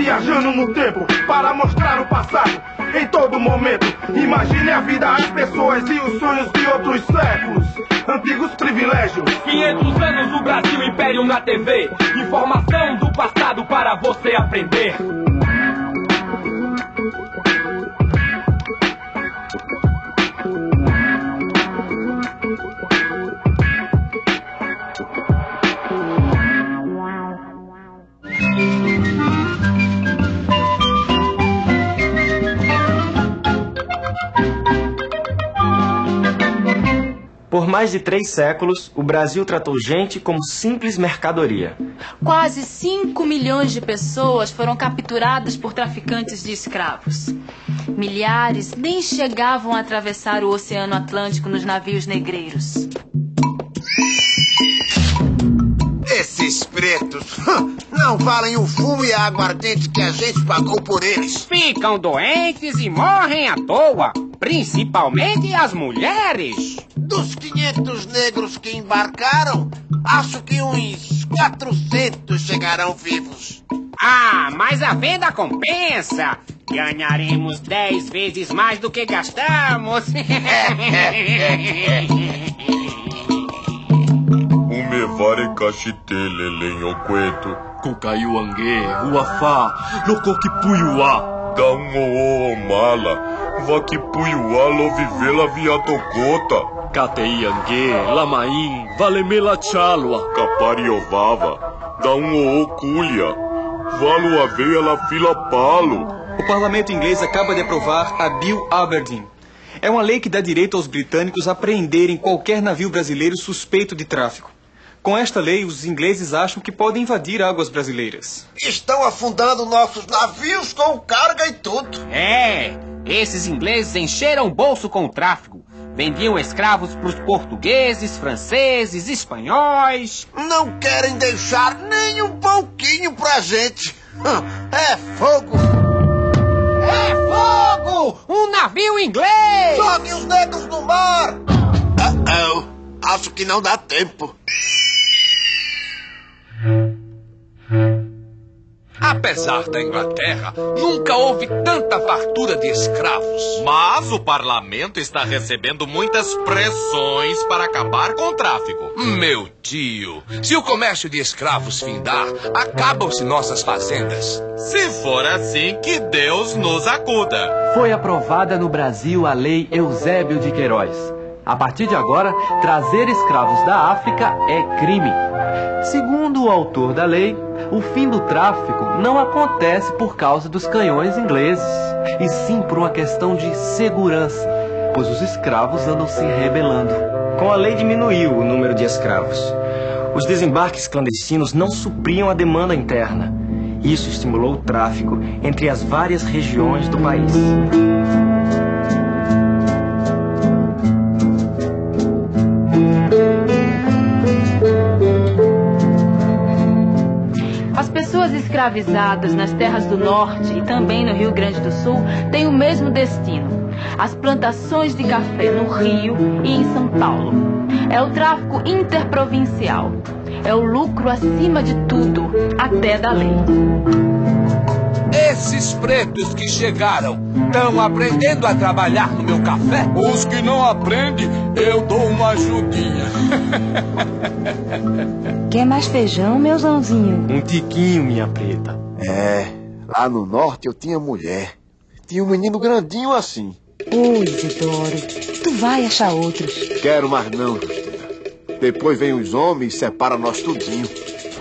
Viajando no tempo para mostrar o passado em todo momento. Imagine a vida, as pessoas e os sonhos de outros séculos. Antigos privilégios. 500 anos do Brasil Império na TV. Informação do passado para você aprender. Mais de três séculos, o Brasil tratou gente como simples mercadoria. Quase 5 milhões de pessoas foram capturadas por traficantes de escravos. Milhares nem chegavam a atravessar o Oceano Atlântico nos navios negreiros. Esses pretos não valem o fumo e a aguardente que a gente pagou por eles. Ficam doentes e morrem à toa, principalmente as mulheres. Dos 500 negros que embarcaram, acho que uns 400 chegarão vivos. Ah, mas a venda compensa. Ganharemos 10 vezes mais do que gastamos. Umevare kashitele lenhoqueto. Cucaiuangue, Uafá, Locokipuyuá. Dá um o mala. Vakipuiuá lovivela viatocota. Cateiangue, Lamaim, Valemela Chalua. Capariovava. Culha. Valo aveia la fila palo. O parlamento inglês acaba de aprovar a Bill Aberdeen. É uma lei que dá direito aos britânicos a preenderem qualquer navio brasileiro suspeito de tráfico. Com esta lei, os ingleses acham que podem invadir águas brasileiras. Estão afundando nossos navios com carga e tudo. É, esses ingleses encheram o bolso com o tráfico. Vendiam escravos para os portugueses, franceses, espanhóis. Não querem deixar nem um pouquinho pra gente. É fogo! É fogo! Um navio inglês! Jogue os negros no mar! Uh -oh. Acho que não dá tempo. Apesar da Inglaterra, nunca houve tanta fartura de escravos. Mas o parlamento está recebendo muitas pressões para acabar com o tráfico. Meu tio, se o comércio de escravos findar, acabam-se nossas fazendas. Se for assim, que Deus nos acuda. Foi aprovada no Brasil a Lei Eusébio de Queiroz. A partir de agora, trazer escravos da África é crime. Segundo o autor da lei, o fim do tráfico não acontece por causa dos canhões ingleses, e sim por uma questão de segurança, pois os escravos andam se rebelando. Com a lei diminuiu o número de escravos. Os desembarques clandestinos não supriam a demanda interna. Isso estimulou o tráfico entre as várias regiões do país. Escravizadas nas terras do norte e também no Rio Grande do Sul têm o mesmo destino: as plantações de café no Rio e em São Paulo. É o tráfico interprovincial. É o lucro acima de tudo, até da lei. Esses pretos que chegaram estão aprendendo a trabalhar no meu café? Os que não aprendem, eu dou uma ajudinha. Quer mais feijão, meu Zãozinho? Um tiquinho, minha preta. É, lá no norte eu tinha mulher. Tinha um menino grandinho assim. Oi, Isidoro, tu vai achar outros. Quero mais não, Justina. Depois vem os homens e separa nós tudinho.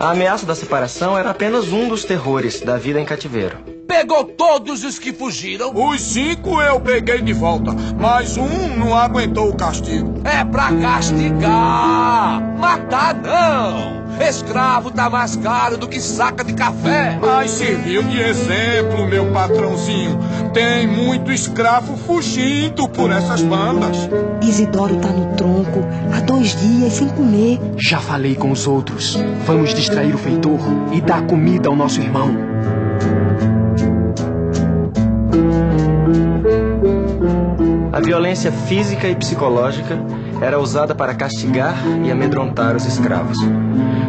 A ameaça da separação era apenas um dos terrores da vida em cativeiro. Pegou todos os que fugiram? Os cinco eu peguei de volta, mas um não aguentou o castigo. É pra castigar! Matar não! Escravo tá mais caro do que saca de café. Mas serviu de exemplo, meu patrãozinho. Tem muito escravo fugindo por essas bandas. Isidoro tá no tronco, há dois dias sem comer. Já falei com os outros. Vamos distrair o feitor e dar comida ao nosso irmão. A violência física e psicológica era usada para castigar e amedrontar os escravos.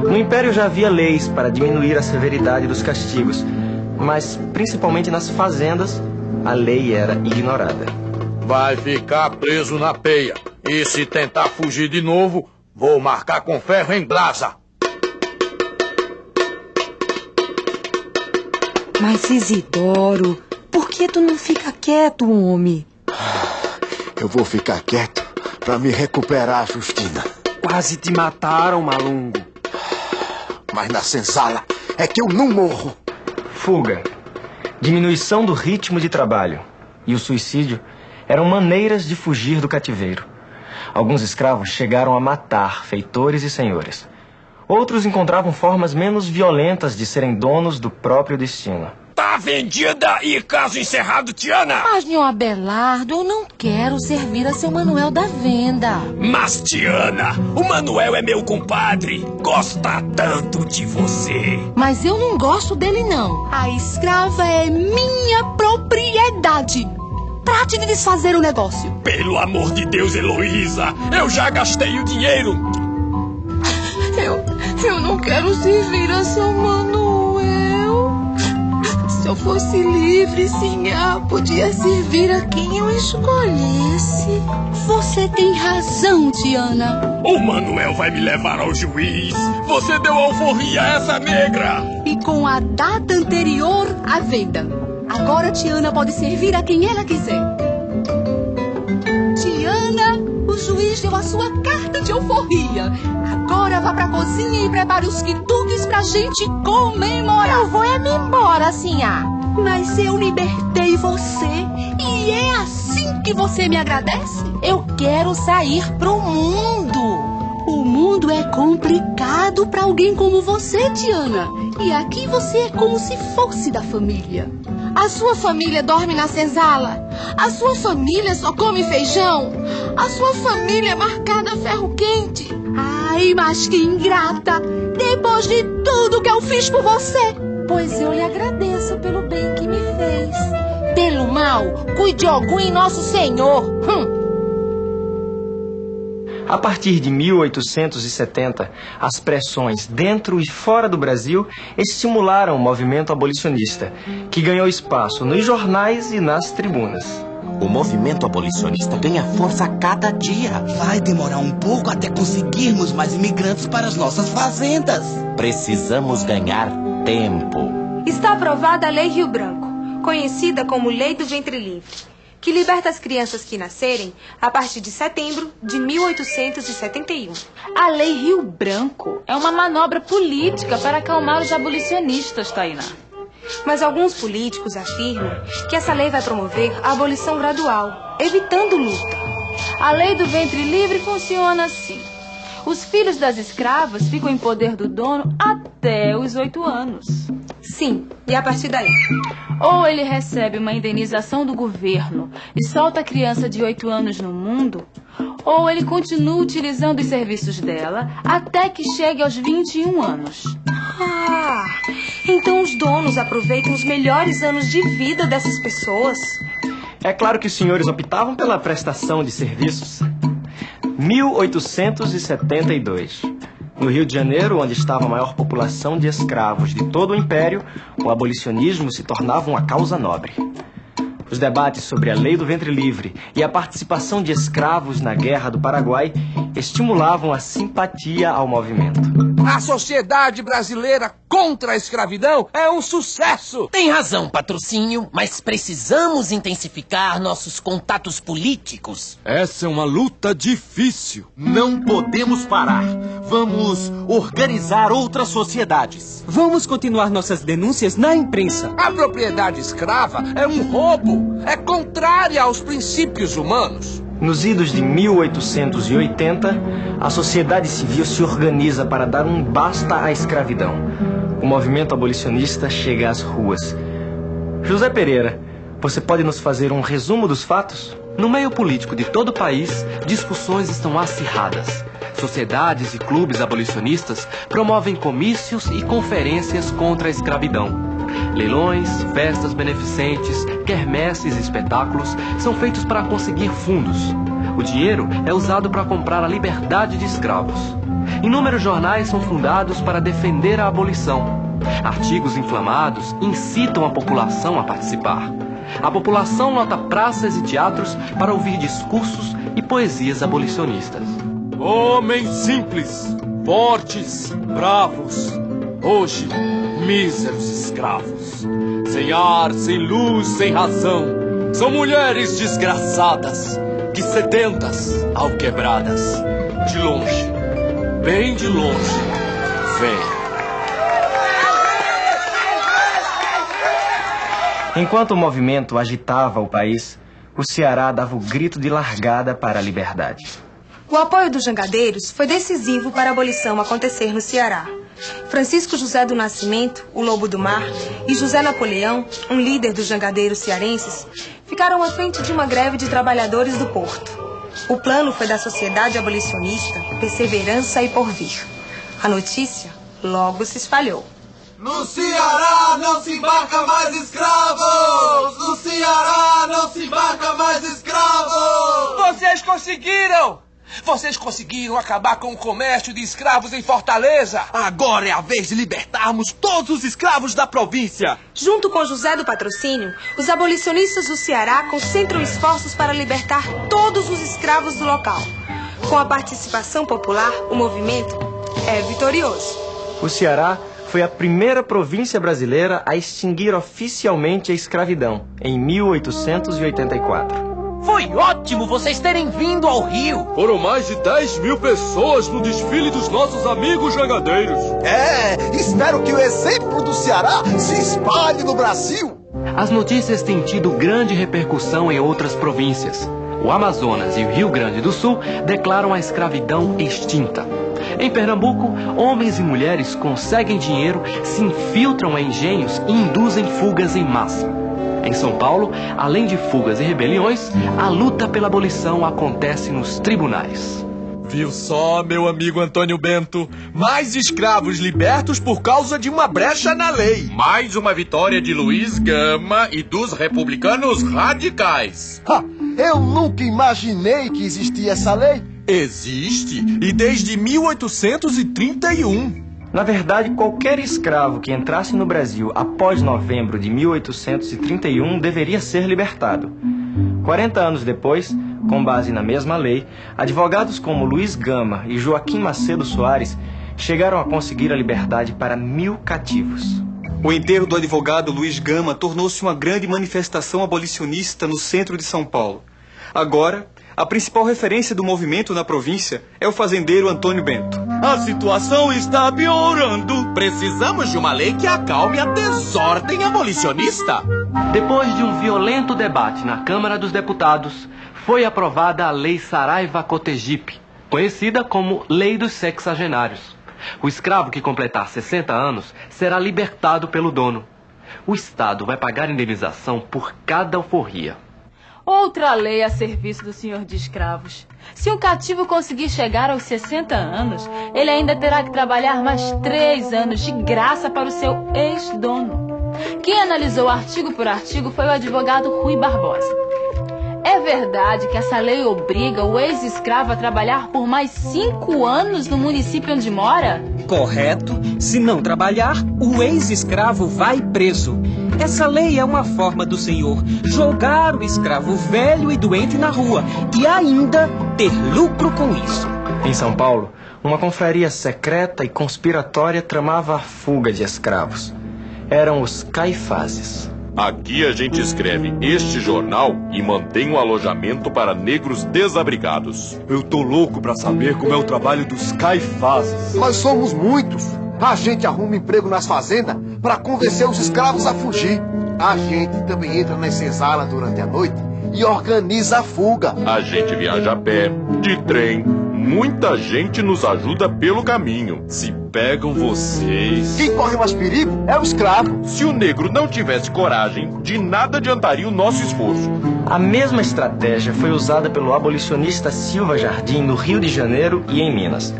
No Império já havia leis para diminuir a severidade dos castigos, mas principalmente nas fazendas, a lei era ignorada. Vai ficar preso na peia. E se tentar fugir de novo, vou marcar com ferro em brasa. Mas Isidoro, por que tu não fica quieto, homem? Eu vou ficar quieto para me recuperar, Justina. Quase te mataram, malungo. Mas na senzala é que eu não morro. Fuga, diminuição do ritmo de trabalho e o suicídio eram maneiras de fugir do cativeiro. Alguns escravos chegaram a matar feitores e senhores. Outros encontravam formas menos violentas de serem donos do próprio destino. Vendida e caso encerrado, Tiana! Mas, meu Abelardo, eu não quero servir a seu Manuel da venda. Mas, Tiana, o Manuel é meu compadre. Gosta tanto de você. Mas eu não gosto dele, não. A escrava é minha propriedade. Trate de desfazer o negócio. Pelo amor de Deus, Heloísa, eu já gastei o dinheiro. Eu, eu não quero servir a seu Manuel. Se eu fosse livre, Sinhá, podia servir a quem eu escolhesse. Você tem razão, Tiana. O Manuel vai me levar ao juiz. Você deu alforria a essa negra. E com a data anterior à venda. Agora Tiana pode servir a quem ela quiser. A sua carta de alforria. Agora vá pra cozinha e prepare os quituques pra gente comemorar. Eu vou é me embora, Sinhá. Mas eu libertei você. E é assim que você me agradece? Eu quero sair pro mundo. O mundo é complicado para alguém como você, Tiana. E aqui você é como se fosse da família. A sua família dorme na senzala. A sua família só come feijão. A sua família é marcada a ferro quente. Ai, mas que ingrata! Depois de tudo que eu fiz por você. Pois eu lhe agradeço pelo bem que me fez. Pelo mal, cuide algum em nosso Senhor. Hum. A partir de 1870, as pressões dentro e fora do Brasil estimularam o movimento abolicionista, que ganhou espaço nos jornais e nas tribunas. O movimento abolicionista ganha força a cada dia. Vai demorar um pouco até conseguirmos mais imigrantes para as nossas fazendas. Precisamos ganhar tempo. Está aprovada a Lei Rio Branco, conhecida como Lei do Ventre Livre que liberta as crianças que nascerem a partir de setembro de 1871. A Lei Rio Branco é uma manobra política para acalmar os abolicionistas, Tainá. Mas alguns políticos afirmam que essa lei vai promover a abolição gradual, evitando luta. A lei do ventre livre funciona assim. Os filhos das escravas ficam em poder do dono até os oito anos. Sim, e a partir daí? Ou ele recebe uma indenização do governo e solta a criança de oito anos no mundo, ou ele continua utilizando os serviços dela até que chegue aos 21 anos. Ah, então os donos aproveitam os melhores anos de vida dessas pessoas. É claro que os senhores optavam pela prestação de serviços. 1872. No Rio de Janeiro, onde estava a maior população de escravos de todo o império, o abolicionismo se tornava uma causa nobre. Os debates sobre a lei do ventre livre e a participação de escravos na Guerra do Paraguai estimulavam a simpatia ao movimento. A sociedade brasileira contra a escravidão é um sucesso. Tem razão, patrocínio, mas precisamos intensificar nossos contatos políticos. Essa é uma luta difícil. Não podemos parar. Vamos organizar outras sociedades. Vamos continuar nossas denúncias na imprensa. A propriedade escrava é um roubo. É contrária aos princípios humanos. Nos idos de 1880, a sociedade civil se organiza para dar um basta à escravidão. O movimento abolicionista chega às ruas. José Pereira, você pode nos fazer um resumo dos fatos? No meio político de todo o país, discussões estão acirradas. Sociedades e clubes abolicionistas promovem comícios e conferências contra a escravidão. Leilões, festas beneficentes, quermesses e espetáculos são feitos para conseguir fundos. O dinheiro é usado para comprar a liberdade de escravos. Inúmeros jornais são fundados para defender a abolição. Artigos inflamados incitam a população a participar. A população lota praças e teatros para ouvir discursos e poesias abolicionistas. Homens simples, fortes, bravos. Hoje, míseros escravos. Sem ar, sem luz, sem razão. São mulheres desgraçadas, que sedentas, alquebradas. De longe, bem de longe, vem. Enquanto o movimento agitava o país, o Ceará dava o grito de largada para a liberdade. O apoio dos jangadeiros foi decisivo para a abolição acontecer no Ceará. Francisco José do Nascimento, o Lobo do Mar, e José Napoleão, um líder dos jangadeiros cearenses, ficaram à frente de uma greve de trabalhadores do porto. O plano foi da Sociedade Abolicionista Perseverança e Porvir. A notícia logo se espalhou. No Ceará não se embarca mais escravos! No Ceará não se embarca mais escravos! Vocês conseguiram! Vocês conseguiram acabar com o comércio de escravos em Fortaleza! Agora é a vez de libertarmos todos os escravos da província! Junto com José do Patrocínio, os abolicionistas do Ceará concentram esforços para libertar todos os escravos do local. Com a participação popular, o movimento é vitorioso. O Ceará foi a primeira província brasileira a extinguir oficialmente a escravidão, em 1884. Foi ótimo vocês terem vindo ao Rio. Foram mais de 10 mil pessoas no desfile dos nossos amigos jangadeiros. É, espero que o exemplo do Ceará se espalhe no Brasil. As notícias têm tido grande repercussão em outras províncias. O Amazonas e o Rio Grande do Sul declaram a escravidão extinta. Em Pernambuco, homens e mulheres conseguem dinheiro, se infiltram em engenhos e induzem fugas em massa. Em São Paulo, além de fugas e rebeliões, a luta pela abolição acontece nos tribunais. Viu só, meu amigo Antônio Bento? Mais escravos libertos por causa de uma brecha na lei. Mais uma vitória de Luiz Gama e dos republicanos radicais. Ha, eu nunca imaginei que existia essa lei. Existe, e desde 1831. Na verdade, qualquer escravo que entrasse no Brasil após novembro de 1831 deveria ser libertado. 40 anos depois, com base na mesma lei, advogados como Luiz Gama e Joaquim Macedo Soares chegaram a conseguir a liberdade para mil cativos. O enterro do advogado Luiz Gama tornou-se uma grande manifestação abolicionista no centro de São Paulo. Agora, a principal referência do movimento na província é o fazendeiro Antônio Bento. A situação está piorando. Precisamos de uma lei que acalme a desordem abolicionista. Depois de um violento debate na Câmara dos Deputados, foi aprovada a Lei Saraiva Cotegipe, conhecida como Lei dos Sexagenários. O escravo que completar 60 anos será libertado pelo dono. O Estado vai pagar indenização por cada alforria. Outra lei a serviço do senhor de escravos. Se um cativo conseguir chegar aos 60 anos, ele ainda terá que trabalhar mais três anos de graça para o seu ex-dono. Quem analisou artigo por artigo foi o advogado Rui Barbosa. É verdade que essa lei obriga o ex-escravo a trabalhar por mais cinco anos no município onde mora? Correto. Se não trabalhar, o ex-escravo vai preso. Essa lei é uma forma do senhor jogar o escravo velho e doente na rua e ainda ter lucro com isso. Em São Paulo, uma confraria secreta e conspiratória tramava a fuga de escravos. Eram os caifazes. Aqui a gente escreve este jornal e mantém um alojamento para negros desabrigados. Eu tô louco pra saber como é o trabalho dos caifazes. Nós somos muitos. A gente arruma emprego nas fazendas para convencer os escravos a fugir. A gente também entra nas senzalas durante a noite e organiza a fuga. A gente viaja a pé, de trem. Muita gente nos ajuda pelo caminho. Se pegam vocês. Quem corre mais perigo é o escravo. Se o negro não tivesse coragem, de nada adiantaria o nosso esforço. A mesma estratégia foi usada pelo abolicionista Silva Jardim no Rio de Janeiro e em Minas.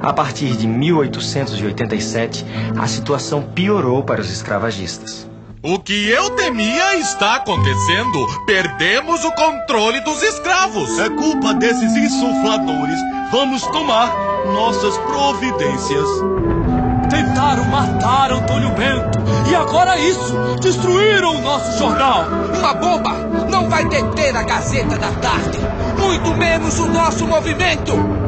A partir de 1887, a situação piorou para os escravagistas. O que eu temia está acontecendo. Perdemos o controle dos escravos. É culpa desses insufladores. Vamos tomar nossas providências. Tentaram matar Antônio Bento. E agora isso! Destruíram o nosso jornal! Uma bomba não vai deter a Gazeta da Tarde. Muito menos o nosso movimento.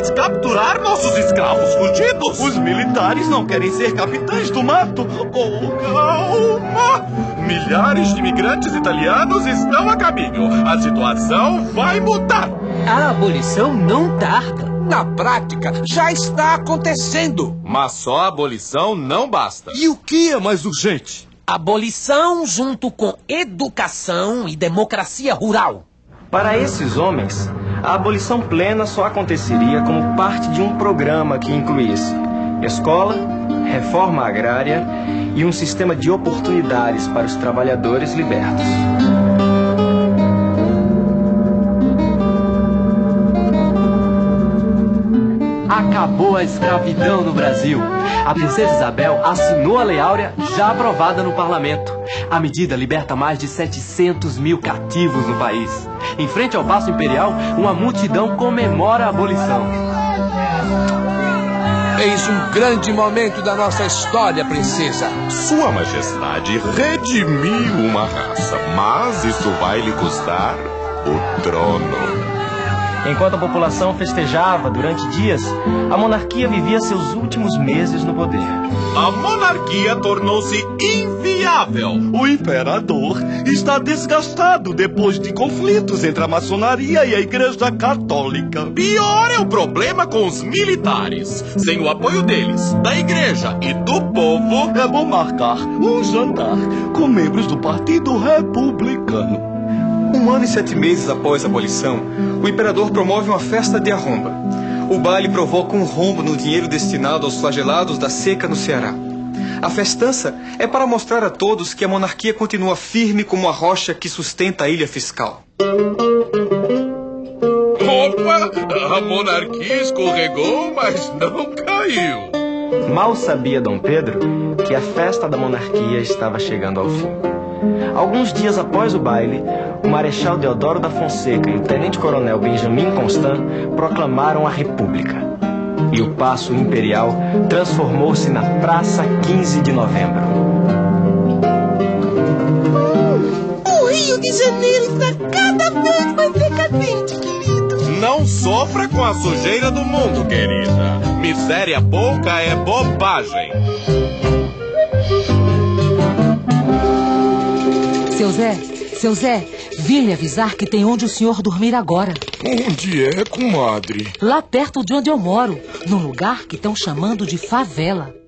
Mais capturar nossos escravos fugidos. Os militares não querem ser capitães do mato. Oh, calma! Milhares de imigrantes italianos estão a caminho. A situação vai mudar. A abolição não tarda. Na prática, já está acontecendo. Mas só a abolição não basta. E o que é mais urgente? Abolição junto com educação e democracia rural. Para esses homens, a abolição plena só aconteceria como parte de um programa que incluísse escola, reforma agrária e um sistema de oportunidades para os trabalhadores libertos. Acabou a escravidão no Brasil. A princesa Isabel assinou a Lei Áurea, já aprovada no parlamento. A medida liberta mais de 700 mil cativos no país. Em frente ao Paço Imperial, uma multidão comemora a abolição. Eis um grande momento da nossa história, princesa. Sua Majestade redimiu uma raça, mas isso vai lhe custar o trono. Enquanto a população festejava durante dias, a monarquia vivia seus últimos meses no poder. A monarquia tornou-se inviável. O imperador está desgastado depois de conflitos entre a maçonaria e a Igreja Católica. Pior é o problema com os militares. Sem o apoio deles, da igreja e do povo. É bom marcar um jantar com membros do Partido Republicano. Um ano e sete meses após a abolição, o imperador promove uma festa de arromba. O baile provoca um rombo no dinheiro destinado aos flagelados da seca no Ceará. A festança é para mostrar a todos que a monarquia continua firme como a rocha que sustenta a ilha fiscal. Opa! A monarquia escorregou, mas não caiu. Mal sabia Dom Pedro que a festa da monarquia estava chegando ao fim. Alguns dias após o baile, o Marechal Deodoro da Fonseca e o Tenente-Coronel Benjamin Constant proclamaram a República. E o Paço Imperial transformou-se na Praça 15 de Novembro. O Rio de Janeiro está cada vez mais sofra com a sujeira do mundo, querida. Miséria pouca é bobagem. Seu Zé, seu Zé, vim lhe avisar que tem onde o senhor dormir agora. Onde é, comadre? Lá perto de onde eu moro, num lugar que estão chamando de favela.